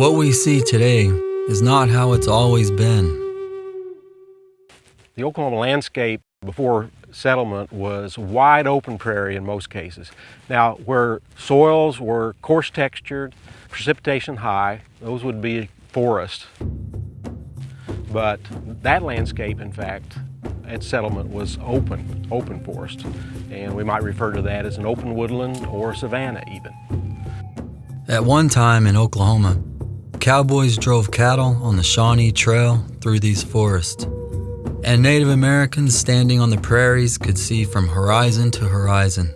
What we see today is not how it's always been. The Oklahoma landscape before settlement was wide open prairie in most cases. Now, where soils were coarse textured, precipitation high, those would be forest. But that landscape, in fact, at settlement was open, open forest. And we might refer to that as an open woodland or savanna even. At one time in Oklahoma, cowboys drove cattle on the Shawnee Trail through these forests. And Native Americans standing on the prairies could see from horizon to horizon.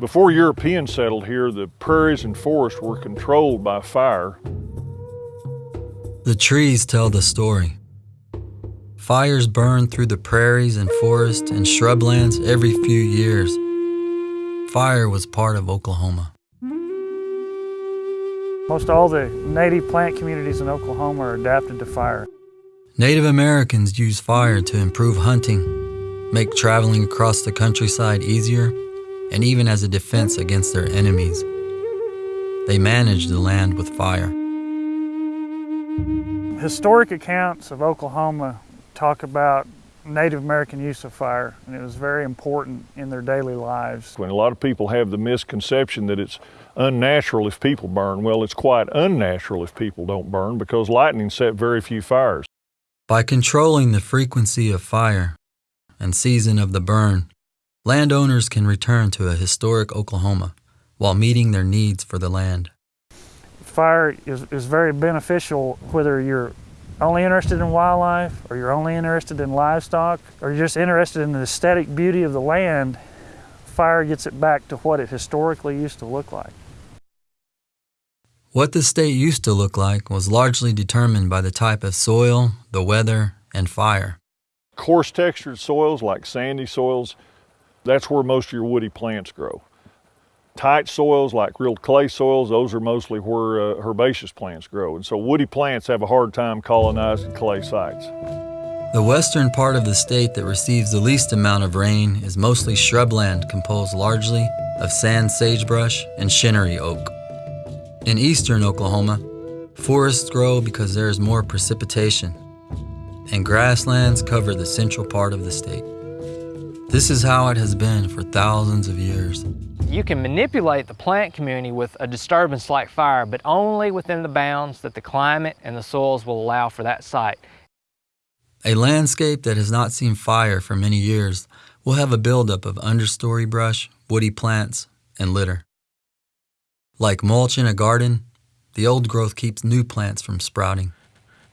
Before Europeans settled here, the prairies and forests were controlled by fire. The trees tell the story. Fires burn through the prairies and forests and shrublands every few years. Fire was part of Oklahoma. Most all the native plant communities in Oklahoma are adapted to fire. Native Americans use fire to improve hunting, make traveling across the countryside easier, and even as a defense against their enemies. They manage the land with fire. Historic accounts of Oklahoma talk about Native American use of fire, and it was very important in their daily lives. When a lot of people have the misconception that it's unnatural if people burn, well, it's quite unnatural if people don't burn because lightning set very few fires. By controlling the frequency of fire and season of the burn, landowners can return to a historic Oklahoma while meeting their needs for the land. Fire is, is very beneficial whether you're only interested in wildlife or you're only interested in livestock or you're just interested in the aesthetic beauty of the land, fire gets it back to what it historically used to look like. What the state used to look like was largely determined by the type of soil, the weather, and fire. Coarse textured soils like sandy soils, that's where most of your woody plants grow. Tight soils like real clay soils, those are mostly where uh, herbaceous plants grow. And so woody plants have a hard time colonizing clay sites. The western part of the state that receives the least amount of rain is mostly shrubland composed largely of sand sagebrush and shinnery oak. In eastern Oklahoma, forests grow because there is more precipitation, and grasslands cover the central part of the state. This is how it has been for thousands of years. You can manipulate the plant community with a disturbance like fire, but only within the bounds that the climate and the soils will allow for that site. A landscape that has not seen fire for many years will have a buildup of understory brush, woody plants, and litter. Like mulch in a garden, the old growth keeps new plants from sprouting.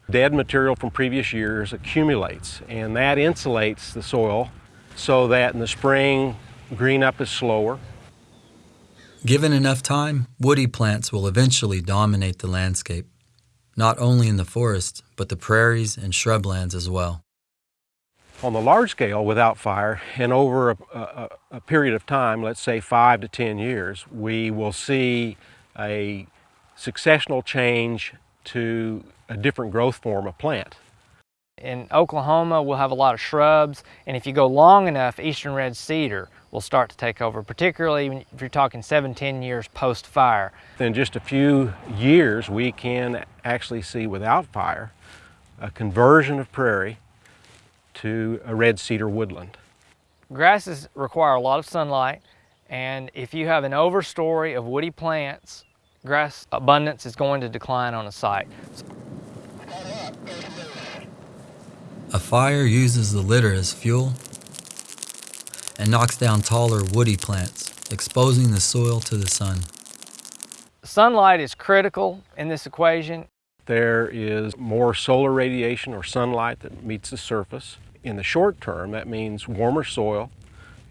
Dead material from previous years accumulates, and that insulates the soil so that in the spring, green up is slower, Given enough time, woody plants will eventually dominate the landscape, not only in the forest, but the prairies and shrublands as well. On the large scale, without fire, and over a, a, a, period of time, let's say five to 10 years, we will see a successional change to a different growth form of plant. In Oklahoma, we'll have a lot of shrubs, and if you go long enough, eastern red cedar will start to take over, particularly if you're talking seven, 10 years post-fire. In just a few years, we can actually see without fire a conversion of prairie to a red cedar woodland. Grasses require a lot of sunlight, and if you have an overstory of woody plants, grass abundance is going to decline on a site. A fire uses the litter as fuel and knocks down taller woody plants, exposing the soil to the sun. Sunlight is critical in this equation. There is more solar radiation or sunlight that meets the surface. In the short term, that means warmer soil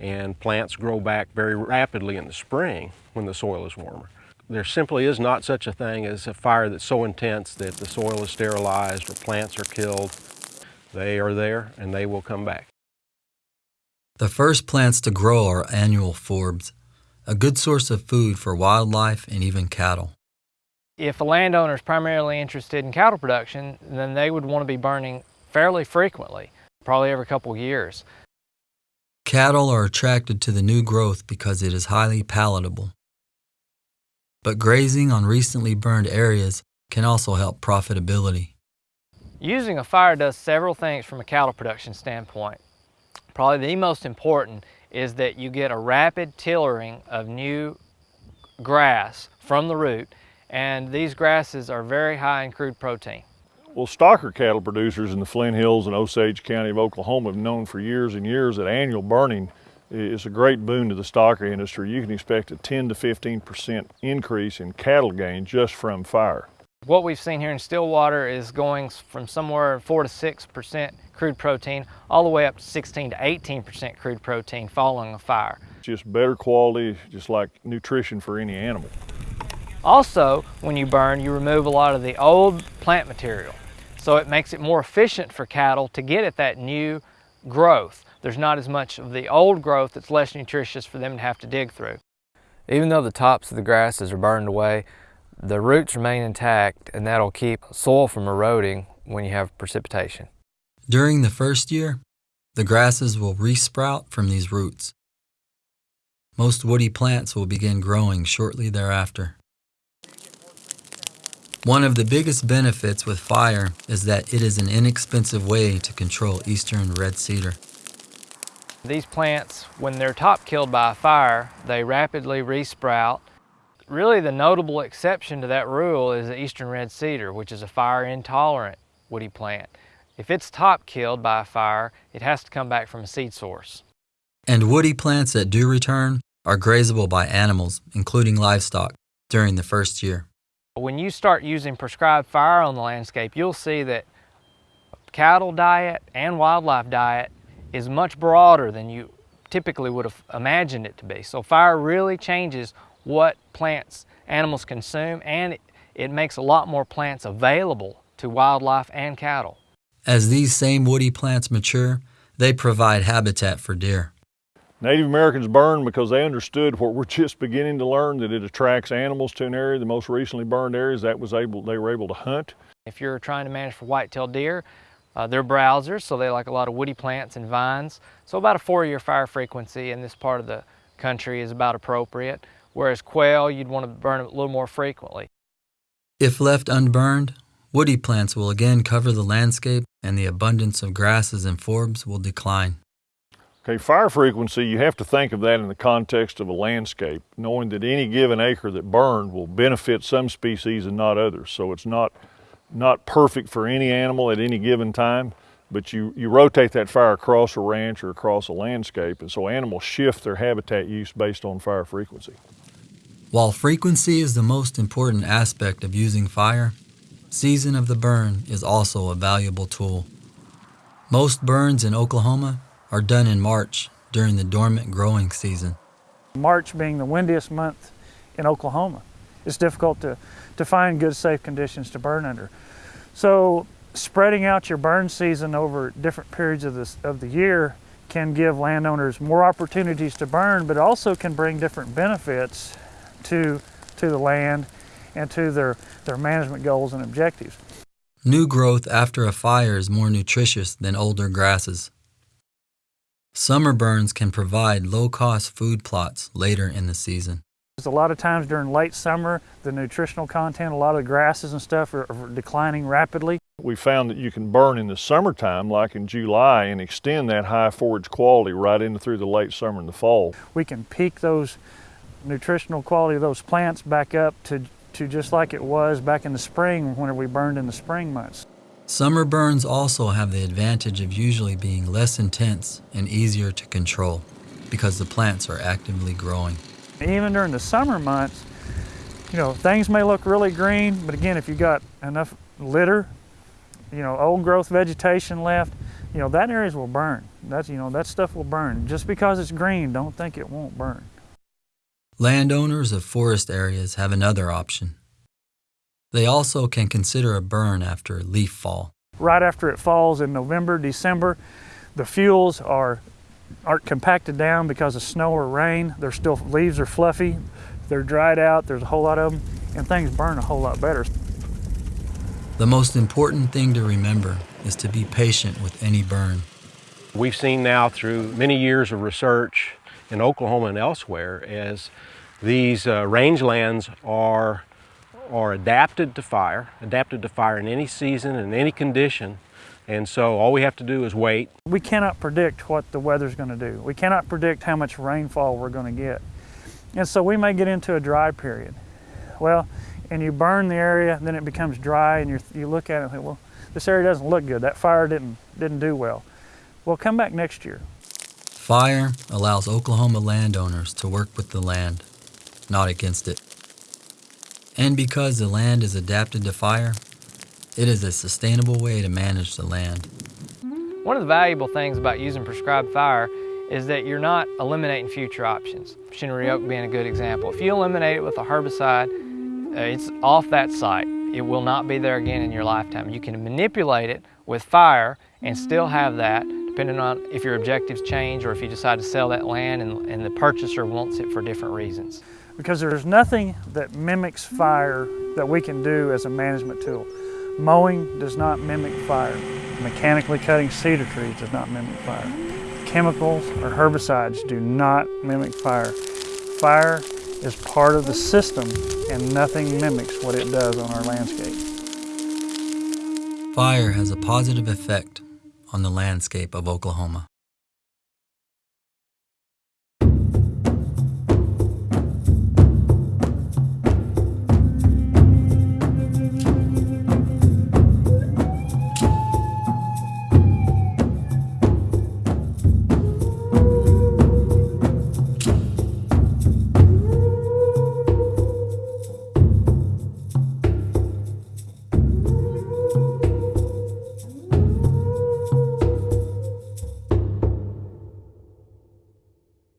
and plants grow back very rapidly in the spring when the soil is warmer. There simply is not such a thing as a fire that's so intense that the soil is sterilized or plants are killed. They are there and they will come back. The first plants to grow are annual forbs, a good source of food for wildlife and even cattle. If a landowner is primarily interested in cattle production, then they would want to be burning fairly frequently, probably every couple years. Cattle are attracted to the new growth because it is highly palatable. but grazing on recently burned areas can also help profitability. Using a fire does several things from a cattle production standpoint. Probably the most important is that you get a rapid tillering of new grass from the root and these grasses are very high in crude protein. Well, stocker cattle producers in the Flint Hills and Osage County of Oklahoma have known for years and years that annual burning is a great boon to the stocker industry. You can expect a 10 to 15% increase in cattle gain just from fire. What we've seen here in Stillwater is going from somewhere 4 to 6% crude protein all the way up to 16 to 18% crude protein following a fire. Just better quality, just like nutrition for any animal. Also, when you burn, you remove a lot of the old plant material. So it makes it more efficient for cattle to get at that new growth. There's not as much of the old growth that's less nutritious for them to have to dig through. Even though the tops of the grasses are burned away, the roots remain intact and that'll keep soil from eroding when you have precipitation. During the first year, the grasses will resprout from these roots. Most woody plants will begin growing shortly thereafter. One of the biggest benefits with fire is that it is an inexpensive way to control eastern red cedar. These plants, when they're top killed by a fire, they rapidly resprout. Really the notable exception to that rule is the eastern red cedar, which is a fire intolerant woody plant. If it's top killed by a fire, it has to come back from a seed source. And woody plants that do return are grazable by animals, including livestock, during the first year. When you start using prescribed fire on the landscape, you'll see that cattle diet and wildlife diet is much broader than you typically would have imagined it to be. So fire really changes what plants animals consume and it, it makes a lot more plants available to wildlife and cattle. As these same woody plants mature, they provide habitat for deer. Native Americans burned because they understood what we're just beginning to learn, that it attracts animals to an area. The most recently burned areas that was able, they were able to hunt. If you're trying to manage for white-tailed deer, uh, they're browsers, so they like a lot of woody plants and vines. So about a four-year fire frequency in this part of the country is about appropriate, whereas quail, you'd want to burn a little more frequently. If left unburned, woody plants will again cover the landscape and the abundance of grasses and forbs will decline. Okay, fire frequency, you have to think of that in the context of a landscape, knowing that any given acre that burned will benefit some species and not others. So it's not, not perfect for any animal at any given time, but you, you rotate that fire across a ranch or across a landscape, and so animals shift their habitat use based on fire frequency. While frequency is the most important aspect of using fire, season of the burn is also a valuable tool. Most burns in Oklahoma are done in March during the dormant growing season. March being the windiest month in Oklahoma. It's difficult to, to find good safe conditions to burn under. So spreading out your burn season over different periods of, this, of the year can give landowners more opportunities to burn, but also can bring different benefits to, to the land and to their, their management goals and objectives. New growth after a fire is more nutritious than older grasses. Summer burns can provide low-cost food plots later in the season. A lot of times during late summer, the nutritional content, a lot of the grasses and stuff are, are declining rapidly. We found that you can burn in the summertime, like in July, and extend that high forage quality right into through the late summer and the fall. We can peak those nutritional quality of those plants back up to, to just like it was back in the spring when we burned in the spring months. Summer burns also have the advantage of usually being less intense and easier to control because the plants are actively growing. Even during the summer months, you know, things may look really green, but again, if you got enough litter, you know, old growth vegetation left, you know, that areas will burn. That's, you know, that stuff will burn. Just because it's green, don't think it won't burn. Landowners of forest areas have another option. They also can consider a burn after leaf fall. Right after it falls in November, December, the fuels are aren't compacted down because of snow or rain. They're still leaves are fluffy, they're dried out. There's a whole lot of them, and things burn a whole lot better. The most important thing to remember is to be patient with any burn. We've seen now through many years of research in Oklahoma and elsewhere as These uh, rangelands are, are adapted to fire, adapted to fire in any season and any condition. And so all we have to do is wait. We cannot predict what the weather's going to do. We cannot predict how much rainfall we're going to get. And so we may get into a dry period. Well, and you burn the area, then it becomes dry, and you you look at it and think, well, this area doesn't look good. That fire didn't didn't do well. Well, come back next year. Fire allows Oklahoma landowners to work with the land, not against it. And because the land is adapted to fire, it is a sustainable way to manage the land. One of the valuable things about using prescribed fire is that you're not eliminating future options. Shinnery oak being a good example. If you eliminate it with a herbicide, uh, it's off that site. It will not be there again in your lifetime. You can manipulate it with fire and still have that depending on if your objectives change or if you decide to sell that land and, and the purchaser wants it for different reasons. Because there's nothing that mimics fire that we can do as a management tool. Mowing does not mimic fire. Mechanically cutting cedar trees does not mimic fire. Chemicals or herbicides do not mimic fire. Fire is part of the system and nothing mimics what it does on our landscape. Fire has a positive effect on the landscape of Oklahoma.